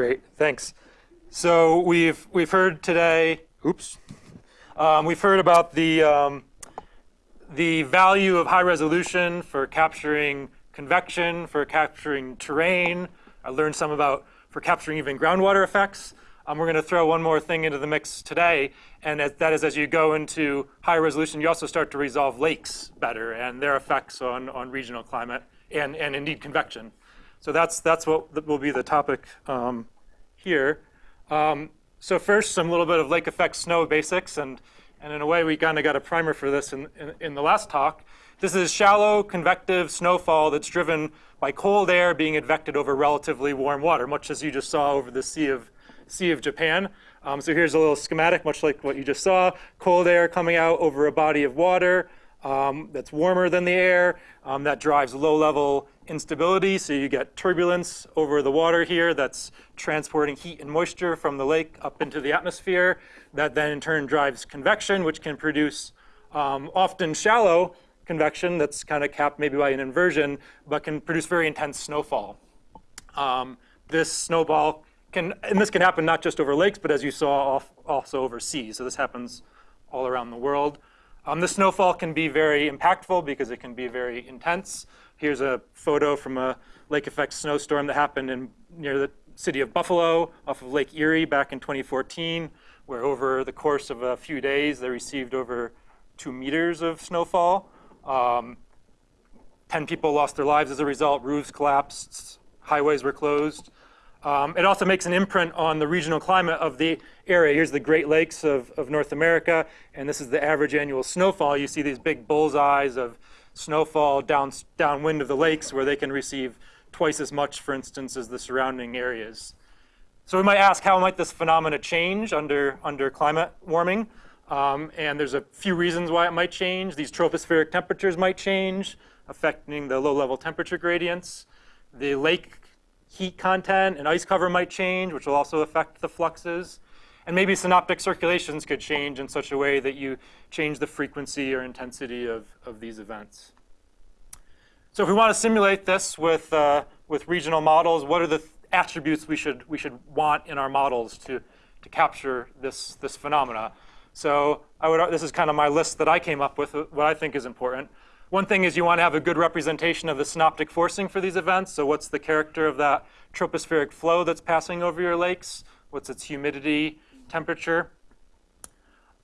Great, thanks. So we've we've heard today. Oops. Um, we've heard about the um, the value of high resolution for capturing convection, for capturing terrain. I learned some about for capturing even groundwater effects. Um, we're going to throw one more thing into the mix today, and as, that is as you go into high resolution, you also start to resolve lakes better and their effects on, on regional climate and, and indeed convection. So that's, that's what will be the topic um, here. Um, so first, some little bit of lake effect snow basics, and, and in a way we kind of got a primer for this in, in, in the last talk. This is shallow convective snowfall that's driven by cold air being advected over relatively warm water, much as you just saw over the Sea of Sea of Japan. Um, so here's a little schematic, much like what you just saw. Cold air coming out over a body of water um, that's warmer than the air. Um, that drives low-level instability, so you get turbulence over the water here that's transporting heat and moisture from the lake up into the atmosphere. That then in turn drives convection, which can produce um, often shallow convection that's kind of capped maybe by an inversion, but can produce very intense snowfall. Um, this snowball can, and this can happen not just over lakes, but as you saw, also over seas. So this happens all around the world. Um, the snowfall can be very impactful because it can be very intense. Here's a photo from a lake effect snowstorm that happened in near the city of Buffalo off of Lake Erie back in 2014, where over the course of a few days, they received over two meters of snowfall. Um, 10 people lost their lives as a result, roofs collapsed, highways were closed. Um, it also makes an imprint on the regional climate of the area. Here's the Great Lakes of, of North America, and this is the average annual snowfall. You see these big bullseyes of snowfall down, downwind of the lakes where they can receive twice as much, for instance, as the surrounding areas. So we might ask, how might this phenomena change under, under climate warming? Um, and there's a few reasons why it might change. These tropospheric temperatures might change, affecting the low-level temperature gradients. The lake heat content and ice cover might change, which will also affect the fluxes. And maybe synoptic circulations could change in such a way that you change the frequency or intensity of, of these events. So if we want to simulate this with, uh, with regional models, what are the attributes we should, we should want in our models to, to capture this, this phenomena? So I would, this is kind of my list that I came up with, what I think is important. One thing is you want to have a good representation of the synoptic forcing for these events. So what's the character of that tropospheric flow that's passing over your lakes? What's its humidity, temperature?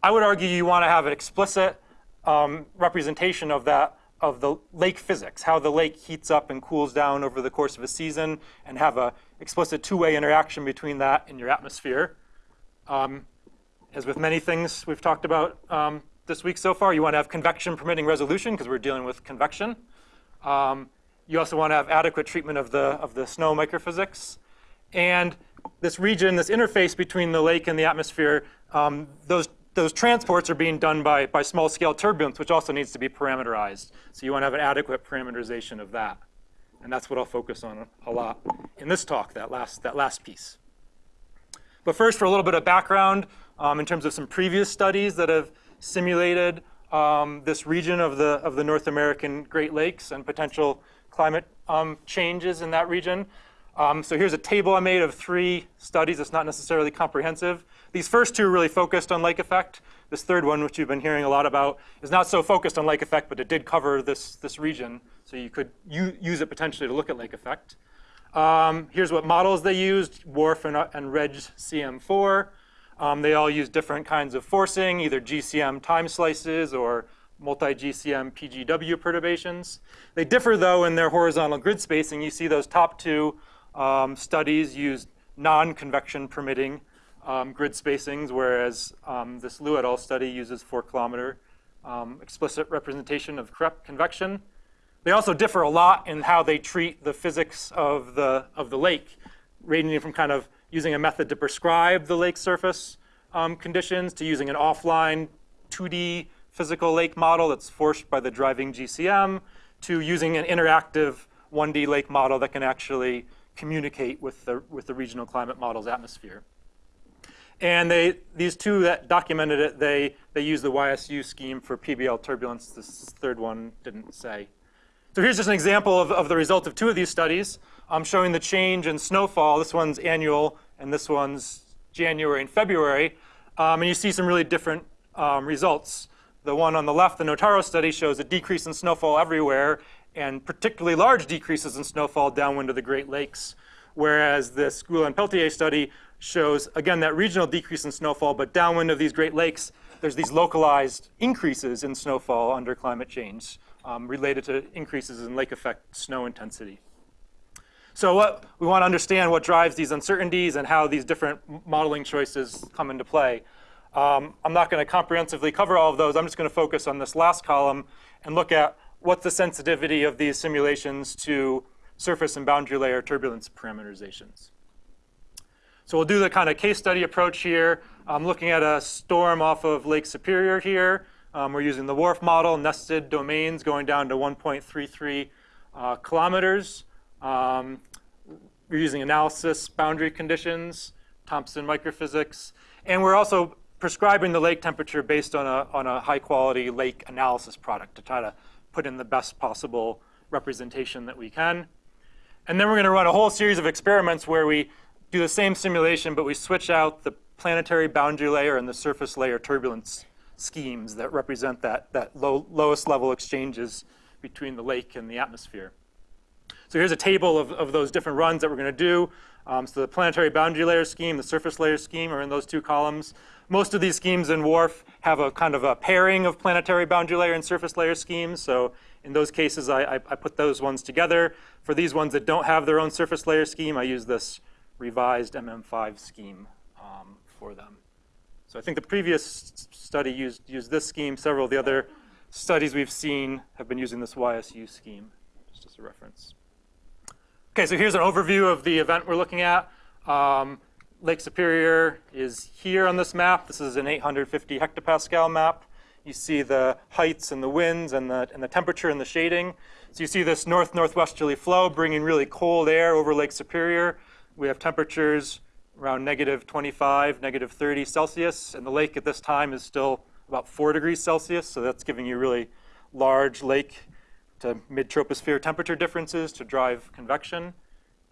I would argue you want to have an explicit um, representation of that of the lake physics, how the lake heats up and cools down over the course of a season, and have a explicit two-way interaction between that and your atmosphere. Um, as with many things we've talked about um, this week so far. You want to have convection permitting resolution because we're dealing with convection. Um, you also want to have adequate treatment of the, of the snow microphysics. And this region, this interface between the lake and the atmosphere, um, those, those transports are being done by, by small scale turbulence, which also needs to be parameterized. So you want to have an adequate parameterization of that. And that's what I'll focus on a lot in this talk, that last, that last piece. But first, for a little bit of background um, in terms of some previous studies that have simulated um, this region of the, of the North American Great Lakes and potential climate um, changes in that region. Um, so here's a table I made of three studies. It's not necessarily comprehensive. These first two really focused on lake effect. This third one, which you've been hearing a lot about, is not so focused on lake effect, but it did cover this, this region. So you could use it potentially to look at lake effect. Um, here's what models they used, WRF and, and RegCM4. Um, they all use different kinds of forcing, either GCM time slices or multi-GCM PGW perturbations. They differ, though, in their horizontal grid spacing. You see those top two um, studies use non-convection permitting um, grid spacings, whereas um, this Liu et al. study uses four kilometer um, explicit representation of convection. They also differ a lot in how they treat the physics of the, of the lake, ranging from kind of using a method to prescribe the lake surface um, conditions to using an offline 2D physical lake model that's forced by the driving GCM to using an interactive 1D lake model that can actually communicate with the, with the regional climate model's atmosphere. And they, these two that documented it, they, they use the YSU scheme for PBL turbulence. This third one didn't say. So here's just an example of, of the result of two of these studies. I'm showing the change in snowfall. This one's annual, and this one's January and February. Um, and you see some really different um, results. The one on the left, the Notaro study, shows a decrease in snowfall everywhere, and particularly large decreases in snowfall downwind of the Great Lakes. Whereas the Gula and Peltier study shows, again, that regional decrease in snowfall, but downwind of these Great Lakes, there's these localized increases in snowfall under climate change um, related to increases in lake effect snow intensity. So what we want to understand what drives these uncertainties and how these different modeling choices come into play. Um, I'm not going to comprehensively cover all of those. I'm just going to focus on this last column and look at what's the sensitivity of these simulations to surface and boundary layer turbulence parameterizations. So we'll do the kind of case study approach here. I'm looking at a storm off of Lake Superior here. Um, we're using the WRF model, nested domains going down to 1.33 uh, kilometers. Um, we're using analysis boundary conditions, Thompson microphysics, and we're also prescribing the lake temperature based on a, on a high quality lake analysis product to try to put in the best possible representation that we can. And then we're going to run a whole series of experiments where we do the same simulation, but we switch out the planetary boundary layer and the surface layer turbulence schemes that represent that, that low, lowest level exchanges between the lake and the atmosphere. So here's a table of, of those different runs that we're going to do. Um, so the planetary boundary layer scheme, the surface layer scheme are in those two columns. Most of these schemes in WRF have a kind of a pairing of planetary boundary layer and surface layer schemes. So in those cases, I, I, I put those ones together. For these ones that don't have their own surface layer scheme, I use this revised MM5 scheme um, for them. So I think the previous study used, used this scheme. Several of the other studies we've seen have been using this YSU scheme, just as a reference. Okay, so here's an overview of the event we're looking at. Um, Lake Superior is here on this map. This is an 850 hectopascal map. You see the heights and the winds and the, and the temperature and the shading. So you see this north-northwesterly flow bringing really cold air over Lake Superior. We have temperatures around negative 25, negative 30 Celsius, and the lake at this time is still about 4 degrees Celsius, so that's giving you really large lake to mid-troposphere temperature differences to drive convection.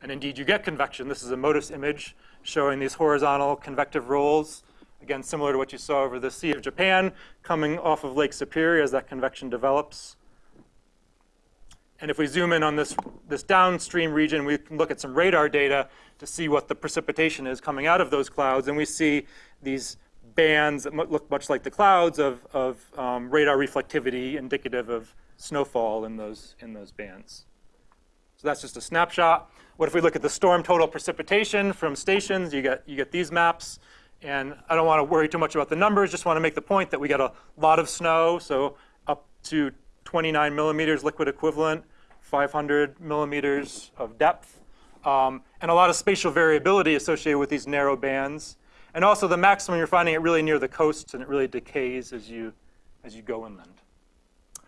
And indeed, you get convection. This is a MODIS image showing these horizontal convective rolls, again, similar to what you saw over the Sea of Japan, coming off of Lake Superior as that convection develops. And if we zoom in on this, this downstream region, we can look at some radar data to see what the precipitation is coming out of those clouds. And we see these bands that look much like the clouds of, of um, radar reflectivity indicative of snowfall in those, in those bands. So that's just a snapshot. What if we look at the storm total precipitation from stations? You get, you get these maps. And I don't want to worry too much about the numbers, just want to make the point that we get a lot of snow, so up to 29 millimeters liquid equivalent, 500 millimeters of depth, um, and a lot of spatial variability associated with these narrow bands. And also the maximum, you're finding it really near the coasts and it really decays as you, as you go inland.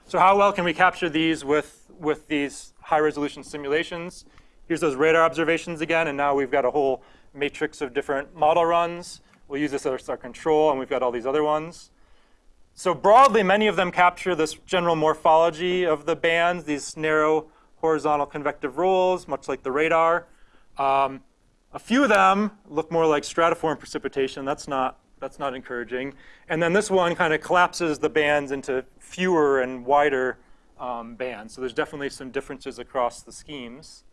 So how well can we capture these with, with these high resolution simulations? Here's those radar observations again, and now we've got a whole matrix of different model runs. We'll use this as our control, and we've got all these other ones. So broadly, many of them capture this general morphology of the bands, these narrow horizontal convective rolls, much like the radar. Um, a few of them look more like stratiform precipitation. That's not, that's not encouraging. And then this one kind of collapses the bands into fewer and wider um, bands. So there's definitely some differences across the schemes.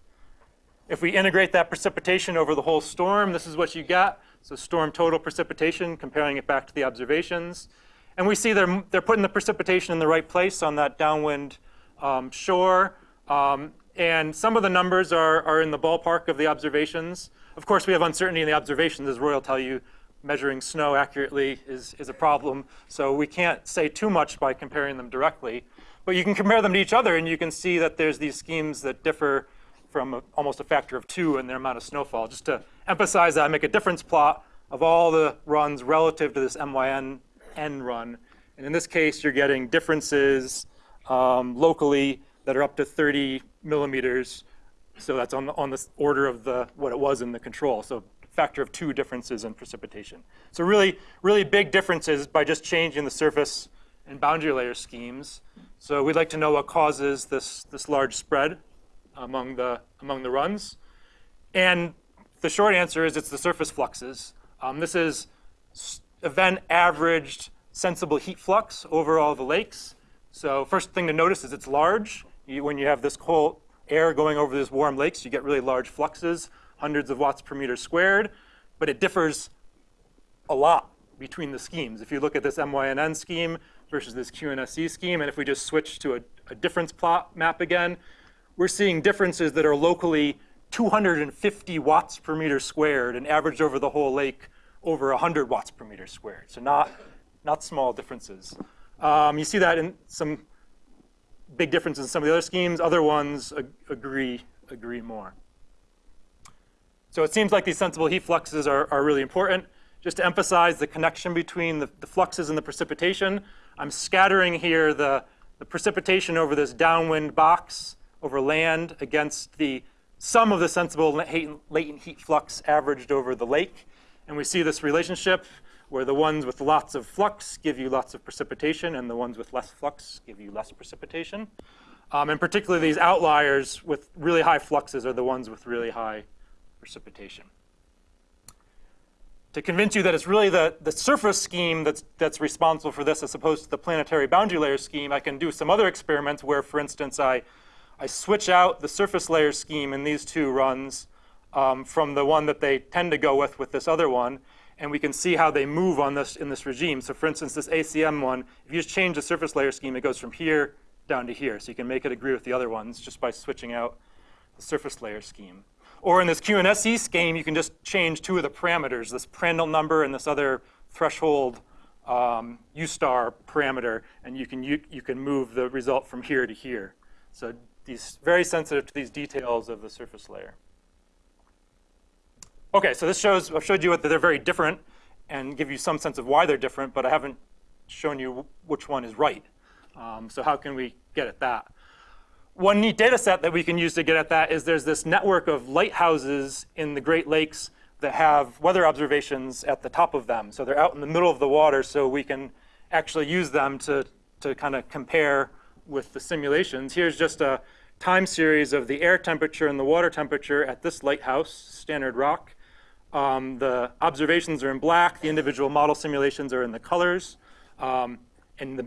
If we integrate that precipitation over the whole storm, this is what you get. So storm total precipitation, comparing it back to the observations. And we see they're, they're putting the precipitation in the right place on that downwind um, shore. Um, and some of the numbers are, are in the ballpark of the observations. Of course, we have uncertainty in the observations, as Roy will tell you. Measuring snow accurately is, is a problem. So we can't say too much by comparing them directly. But you can compare them to each other, and you can see that there's these schemes that differ from a, almost a factor of two in their amount of snowfall. Just to emphasize that, I make a difference plot of all the runs relative to this MYN N run. And in this case, you're getting differences um, locally that are up to 30 millimeters. So that's on the, on the order of the what it was in the control. So factor of two differences in precipitation. So really, really big differences by just changing the surface and boundary layer schemes. So we'd like to know what causes this, this large spread among the, among the runs. And the short answer is it's the surface fluxes. Um, this is event averaged sensible heat flux over all the lakes. So first thing to notice is it's large. You, when you have this cold air going over these warm lakes, you get really large fluxes, hundreds of watts per meter squared, but it differs a lot between the schemes. If you look at this MYNN scheme versus this QNSE scheme, and if we just switch to a, a difference plot map again, we're seeing differences that are locally 250 watts per meter squared and averaged over the whole lake over 100 watts per meter squared. So not, not small differences. Um, you see that in some big differences in some of the other schemes. Other ones ag agree, agree more. So it seems like these sensible heat fluxes are, are really important. Just to emphasize the connection between the, the fluxes and the precipitation, I'm scattering here the, the precipitation over this downwind box over land against the sum of the sensible latent heat flux averaged over the lake. And we see this relationship where the ones with lots of flux give you lots of precipitation and the ones with less flux give you less precipitation. Um, and particularly these outliers with really high fluxes are the ones with really high precipitation. To convince you that it's really the, the surface scheme that's, that's responsible for this as opposed to the planetary boundary layer scheme, I can do some other experiments where, for instance, I, I switch out the surface layer scheme in these two runs um, from the one that they tend to go with with this other one, and we can see how they move on this in this regime. So for instance, this ACM one, if you just change the surface layer scheme, it goes from here down to here. So you can make it agree with the other ones just by switching out the surface layer scheme. Or in this QNSE scheme, you can just change two of the parameters, this Prandtl number and this other threshold um, U star parameter, and you can, you, you can move the result from here to here. So these very sensitive to these details of the surface layer. Okay, so this shows, I've showed you that they're very different and give you some sense of why they're different, but I haven't shown you which one is right. Um, so how can we get at that? One neat data set that we can use to get at that is there's this network of lighthouses in the Great Lakes that have weather observations at the top of them. So they're out in the middle of the water so we can actually use them to, to kind of compare with the simulations. Here's just a time series of the air temperature and the water temperature at this lighthouse, Stannard Rock. Um, the observations are in black, the individual model simulations are in the colors, um, and the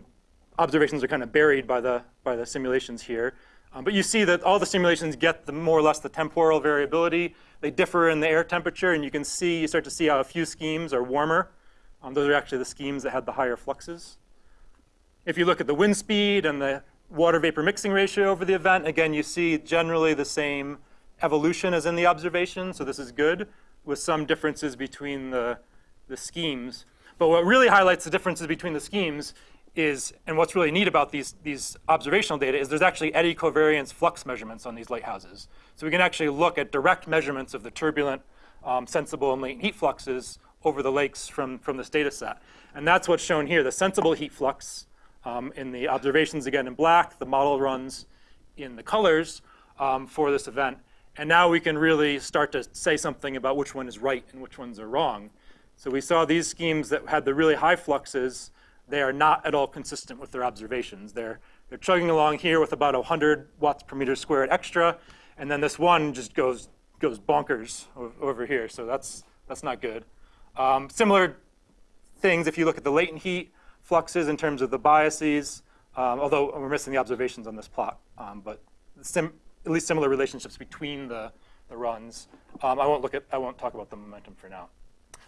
observations are kind of buried by the, by the simulations here. Um, but you see that all the simulations get the more or less the temporal variability. They differ in the air temperature, and you can see, you start to see how a few schemes are warmer. Um, those are actually the schemes that had the higher fluxes. If you look at the wind speed and the water vapor mixing ratio over the event, again, you see generally the same evolution as in the observation, so this is good with some differences between the, the schemes. But what really highlights the differences between the schemes is, and what's really neat about these, these observational data is there's actually eddy covariance flux measurements on these lighthouses. So we can actually look at direct measurements of the turbulent, um, sensible, and latent heat fluxes over the lakes from, from this data set. And that's what's shown here, the sensible heat flux um, in the observations again in black, the model runs in the colors um, for this event. And now we can really start to say something about which one is right and which ones are wrong. So we saw these schemes that had the really high fluxes, they are not at all consistent with their observations. They're, they're chugging along here with about 100 watts per meter squared extra, and then this one just goes, goes bonkers over here, so that's, that's not good. Um, similar things if you look at the latent heat fluxes in terms of the biases, um, although we're missing the observations on this plot, um, but at least similar relationships between the, the runs. Um, I won't look at, I won't talk about the momentum for now.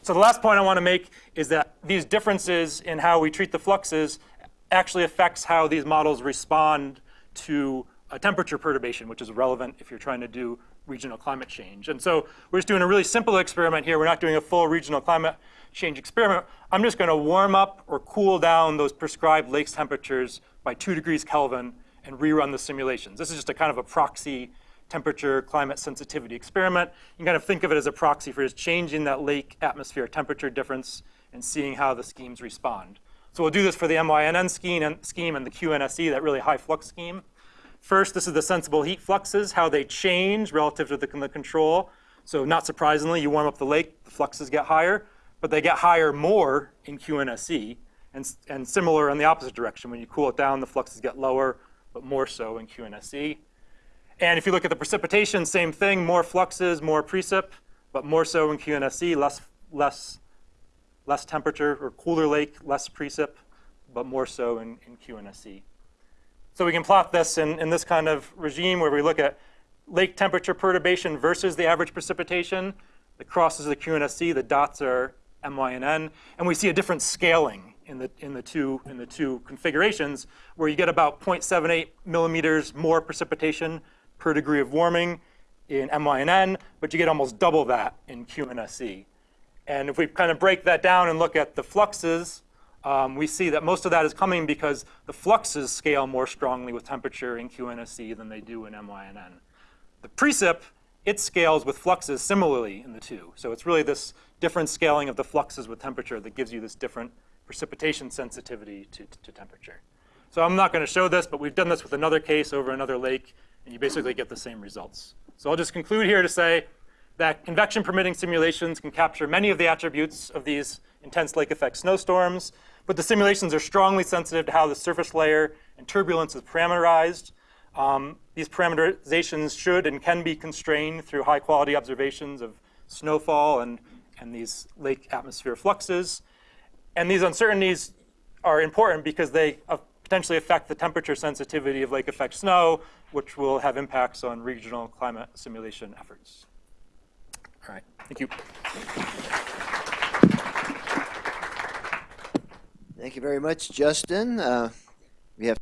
So the last point I want to make is that these differences in how we treat the fluxes actually affects how these models respond to a temperature perturbation, which is relevant if you're trying to do regional climate change. And so we're just doing a really simple experiment here. We're not doing a full regional climate change experiment. I'm just going to warm up or cool down those prescribed lakes temperatures by 2 degrees Kelvin and rerun the simulations. This is just a kind of a proxy temperature climate sensitivity experiment. You can kind of think of it as a proxy for just changing that lake atmosphere temperature difference and seeing how the schemes respond. So we'll do this for the MYNN scheme and, scheme and the QNSE, that really high flux scheme. First, this is the sensible heat fluxes, how they change relative to the, the control. So not surprisingly, you warm up the lake, the fluxes get higher, but they get higher more in QNSE. and, and similar in the opposite direction. When you cool it down, the fluxes get lower, but more so in QNSE. And if you look at the precipitation, same thing, more fluxes, more precip, but more so in QNSE, less, less, less temperature, or cooler lake, less precip, but more so in, in QNSE. So we can plot this in, in this kind of regime where we look at lake temperature perturbation versus the average precipitation. The crosses the QNSE, the dots are MYNN, and we see a different scaling in the, in the, two, in the two configurations where you get about 0.78 millimeters more precipitation per degree of warming in MYNN, but you get almost double that in QNSE. And if we kind of break that down and look at the fluxes, um, we see that most of that is coming because the fluxes scale more strongly with temperature in QNSE than they do in MYNN. The precip, it scales with fluxes similarly in the two. So it's really this different scaling of the fluxes with temperature that gives you this different precipitation sensitivity to, to temperature. So I'm not going to show this, but we've done this with another case over another lake, and you basically get the same results. So I'll just conclude here to say that convection permitting simulations can capture many of the attributes of these intense lake effect snowstorms, but the simulations are strongly sensitive to how the surface layer and turbulence is parameterized. Um, these parameterizations should and can be constrained through high quality observations of snowfall and, and these lake atmosphere fluxes. And these uncertainties are important because they potentially affect the temperature sensitivity of lake effect snow, which will have impacts on regional climate simulation efforts. All right, thank you. Thank you very much, Justin. Uh, we have